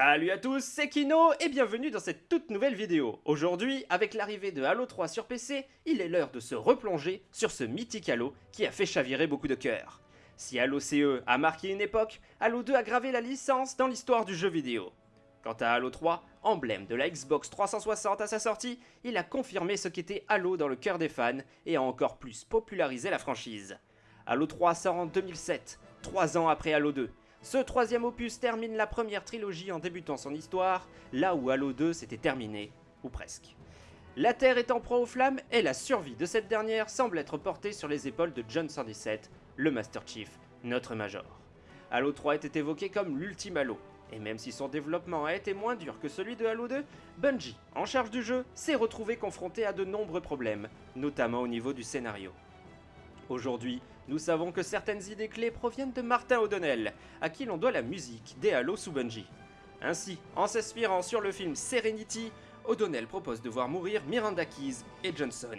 Salut à tous, c'est Kino et bienvenue dans cette toute nouvelle vidéo. Aujourd'hui, avec l'arrivée de Halo 3 sur PC, il est l'heure de se replonger sur ce mythique Halo qui a fait chavirer beaucoup de cœurs. Si Halo CE a marqué une époque, Halo 2 a gravé la licence dans l'histoire du jeu vidéo. Quant à Halo 3, emblème de la Xbox 360 à sa sortie, il a confirmé ce qu'était Halo dans le cœur des fans et a encore plus popularisé la franchise. Halo 3 sort en 2007, 3 ans après Halo 2. Ce troisième opus termine la première trilogie en débutant son histoire, là où Halo 2 s'était terminé, ou presque. La Terre est en proie aux flammes et la survie de cette dernière semble être portée sur les épaules de John 117, le Master Chief, notre Major. Halo 3 était évoqué comme l'ultime Halo, et même si son développement a été moins dur que celui de Halo 2, Bungie, en charge du jeu, s'est retrouvé confronté à de nombreux problèmes, notamment au niveau du scénario. Aujourd'hui, nous savons que certaines idées clés proviennent de Martin O'Donnell, à qui l'on doit la musique des Halo sous. Ainsi, en s'inspirant sur le film Serenity, O'Donnell propose de voir mourir Miranda Keys et Johnson,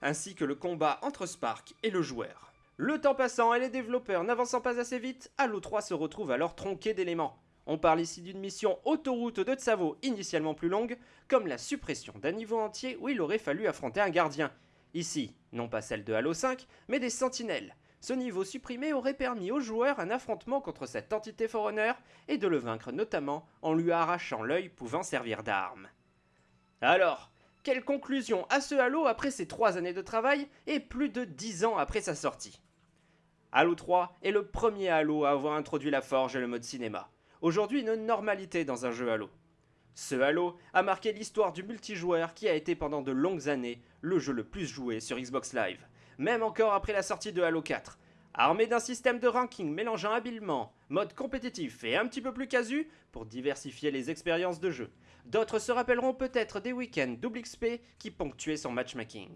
ainsi que le combat entre Spark et le joueur. Le temps passant et les développeurs n'avançant pas assez vite, Halo 3 se retrouve alors tronqué d'éléments. On parle ici d'une mission autoroute de Tsavo initialement plus longue, comme la suppression d'un niveau entier où il aurait fallu affronter un gardien. Ici, non pas celle de Halo 5, mais des sentinelles. Ce niveau supprimé aurait permis au joueur un affrontement contre cette entité Forerunner et de le vaincre notamment en lui arrachant l'œil pouvant servir d'arme. Alors, quelle conclusion à ce Halo après ces 3 années de travail et plus de 10 ans après sa sortie? Halo 3 est le premier Halo à avoir introduit la forge et le mode cinéma. Aujourd'hui une normalité dans un jeu Halo. Ce Halo a marqué l'histoire du multijoueur qui a été pendant de longues années le jeu le plus joué sur Xbox Live, même encore après la sortie de Halo 4. Armé d'un système de ranking mélangeant habilement mode compétitif et un petit peu plus casu pour diversifier les expériences de jeu, d'autres se rappelleront peut-être des week-ends double XP qui ponctuaient son matchmaking.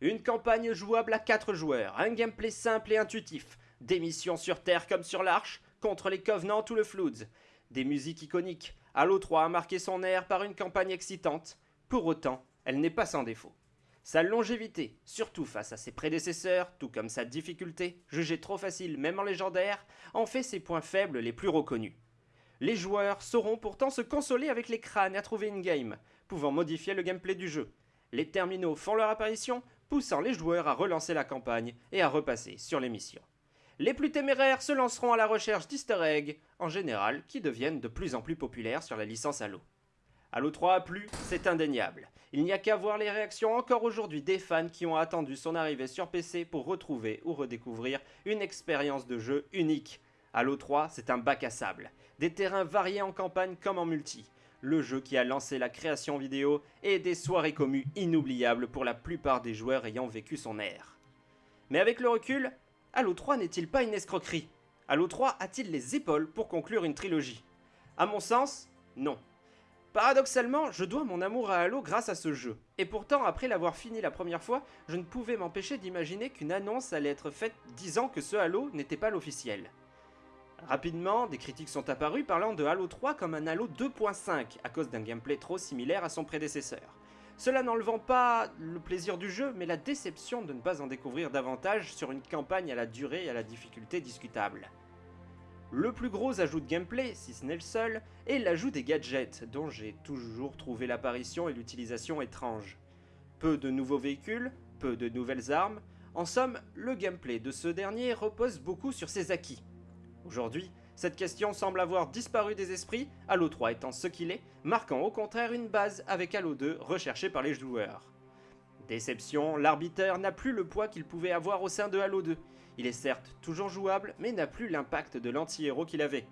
Une campagne jouable à 4 joueurs, un gameplay simple et intuitif, des missions sur Terre comme sur l'Arche, contre les Covenants ou le Floods, des musiques iconiques, Halo 3 a marqué son air par une campagne excitante, pour autant, elle n'est pas sans défaut. Sa longévité, surtout face à ses prédécesseurs, tout comme sa difficulté, jugée trop facile même en légendaire, en fait ses points faibles les plus reconnus. Les joueurs sauront pourtant se consoler avec les crânes à trouver une game, pouvant modifier le gameplay du jeu. Les terminaux font leur apparition, poussant les joueurs à relancer la campagne et à repasser sur les missions. Les plus téméraires se lanceront à la recherche d'easter eggs, en général, qui deviennent de plus en plus populaires sur la licence Halo. Halo 3 a plu, c'est indéniable. Il n'y a qu'à voir les réactions encore aujourd'hui des fans qui ont attendu son arrivée sur PC pour retrouver ou redécouvrir une expérience de jeu unique. Halo 3, c'est un bac à sable. Des terrains variés en campagne comme en multi. Le jeu qui a lancé la création vidéo et des soirées communes inoubliables pour la plupart des joueurs ayant vécu son ère. Mais avec le recul, Halo 3 n'est-il pas une escroquerie? Halo 3 a-t-il les épaules pour conclure une trilogie? À mon sens, non. Paradoxalement, je dois mon amour à Halo grâce à ce jeu. Et pourtant, après l'avoir fini la première fois, je ne pouvais m'empêcher d'imaginer qu'une annonce allait être faite disant que ce Halo n'était pas l'officiel. Rapidement, des critiques sont apparues parlant de Halo 3 comme un Halo 2.5 à cause d'un gameplay trop similaire à son prédécesseur. Cela n'enlevant pas le plaisir du jeu, mais la déception de ne pas en découvrir davantage sur une campagne à la durée et à la difficulté discutable. Le plus gros ajout de gameplay, si ce n'est le seul, est l'ajout des gadgets, dont j'ai toujours trouvé l'apparition et l'utilisation étranges. Peu de nouveaux véhicules, peu de nouvelles armes, en somme, le gameplay de ce dernier repose beaucoup sur ses acquis. Aujourd'hui, cette question semble avoir disparu des esprits, Halo 3 étant ce qu'il est, marquant au contraire une base avec Halo 2 recherché par les joueurs. Déception, l'arbitre n'a plus le poids qu'il pouvait avoir au sein de Halo 2. Il est certes toujours jouable, mais n'a plus l'impact de l'anti-héros qu'il avait.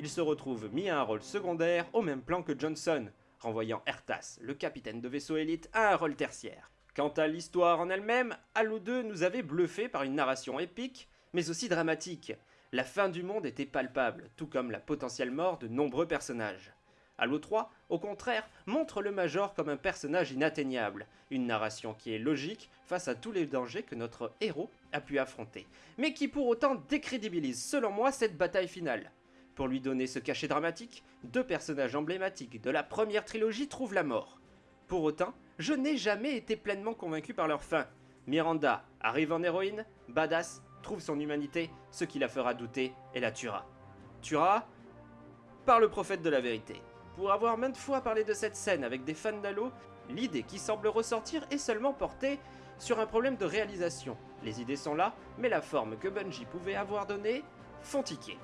Il se retrouve mis à un rôle secondaire au même plan que Johnson, renvoyant Ertas, le capitaine de vaisseau élite, à un rôle tertiaire. Quant à l'histoire en elle-même, Halo 2 nous avait bluffé par une narration épique, mais aussi dramatique, la fin du monde était palpable, tout comme la potentielle mort de nombreux personnages. Halo 3, au contraire, montre le Major comme un personnage inatteignable, une narration qui est logique face à tous les dangers que notre héros a pu affronter, mais qui pour autant décrédibilise selon moi cette bataille finale. Pour lui donner ce cachet dramatique, deux personnages emblématiques de la première trilogie trouvent la mort. Pour autant, je n'ai jamais été pleinement convaincu par leur fin. Miranda arrive en héroïne, badass, son humanité, ce qui la fera douter et la tuera. Tuera par le prophète de la vérité. Pour avoir maintes fois parlé de cette scène avec des fans d'Halo, l'idée qui semble ressortir est seulement portée sur un problème de réalisation. Les idées sont là, mais la forme que Bungie pouvait avoir donnée font tiquer.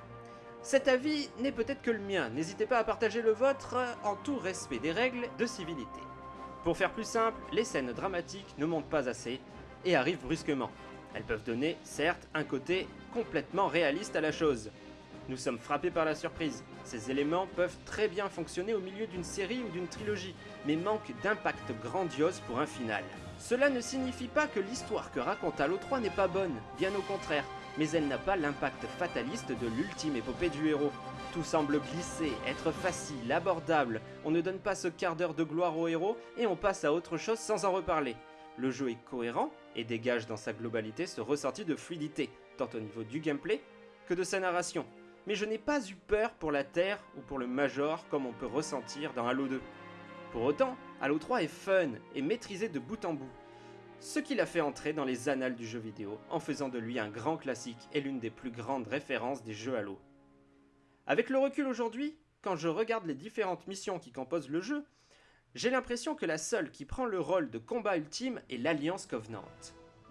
Cet avis n'est peut-être que le mien, n'hésitez pas à partager le vôtre en tout respect des règles de civilité. Pour faire plus simple, les scènes dramatiques ne montent pas assez et arrivent brusquement. Elles peuvent donner, certes, un côté complètement réaliste à la chose. Nous sommes frappés par la surprise. Ces éléments peuvent très bien fonctionner au milieu d'une série ou d'une trilogie, mais manquent d'impact grandiose pour un final. Cela ne signifie pas que l'histoire que raconte Halo 3 n'est pas bonne, bien au contraire, mais elle n'a pas l'impact fataliste de l'ultime épopée du héros. Tout semble glisser, être facile, abordable, on ne donne pas ce quart d'heure de gloire au héros et on passe à autre chose sans en reparler. Le jeu est cohérent et dégage dans sa globalité ce ressenti de fluidité, tant au niveau du gameplay que de sa narration. Mais je n'ai pas eu peur pour la Terre ou pour le Major comme on peut ressentir dans Halo 2. Pour autant, Halo 3 est fun et maîtrisé de bout en bout, ce qui l'a fait entrer dans les annales du jeu vidéo en faisant de lui un grand classique et l'une des plus grandes références des jeux Halo. Avec le recul aujourd'hui, quand je regarde les différentes missions qui composent le jeu, j'ai l'impression que la seule qui prend le rôle de combat ultime est l'Alliance Covenant.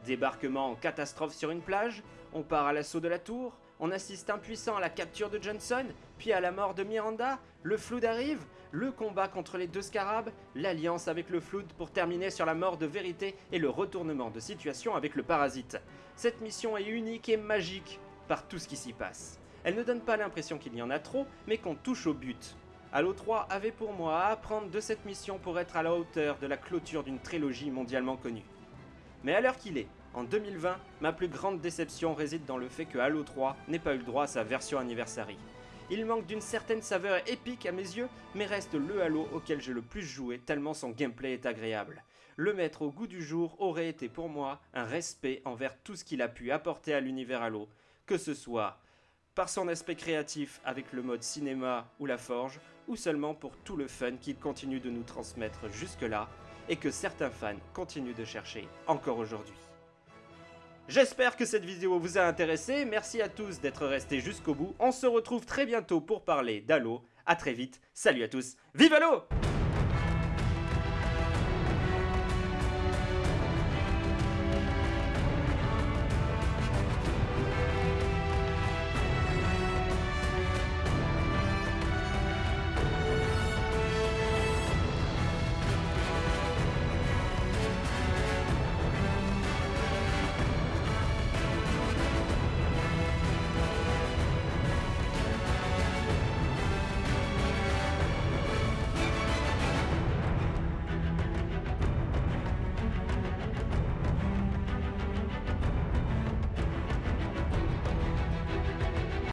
Débarquement en catastrophe sur une plage, on part à l'assaut de la tour, on assiste impuissant à la capture de Johnson, puis à la mort de Miranda, le Flood arrive, le combat contre les deux scarabs, l'alliance avec le Flood pour terminer sur la mort de Vérité et le retournement de situation avec le Parasite. Cette mission est unique et magique par tout ce qui s'y passe. Elle ne donne pas l'impression qu'il y en a trop, mais qu'on touche au but. Halo 3 avait pour moi à apprendre de cette mission pour être à la hauteur de la clôture d'une trilogie mondialement connue. Mais à l'heure qu'il est, en 2020, ma plus grande déception réside dans le fait que Halo 3 n'ait pas eu le droit à sa version anniversary. Il manque d'une certaine saveur épique à mes yeux, mais reste le Halo auquel j'ai le plus joué tellement son gameplay est agréable. Le mettre au goût du jour aurait été pour moi un respect envers tout ce qu'il a pu apporter à l'univers Halo, que ce soit par son aspect créatif avec le mode cinéma ou la forge, ou seulement pour tout le fun qu'il continue de nous transmettre jusque-là, et que certains fans continuent de chercher encore aujourd'hui. J'espère que cette vidéo vous a intéressé, merci à tous d'être restés jusqu'au bout, on se retrouve très bientôt pour parler d'Halo, à très vite, salut à tous, vive Halo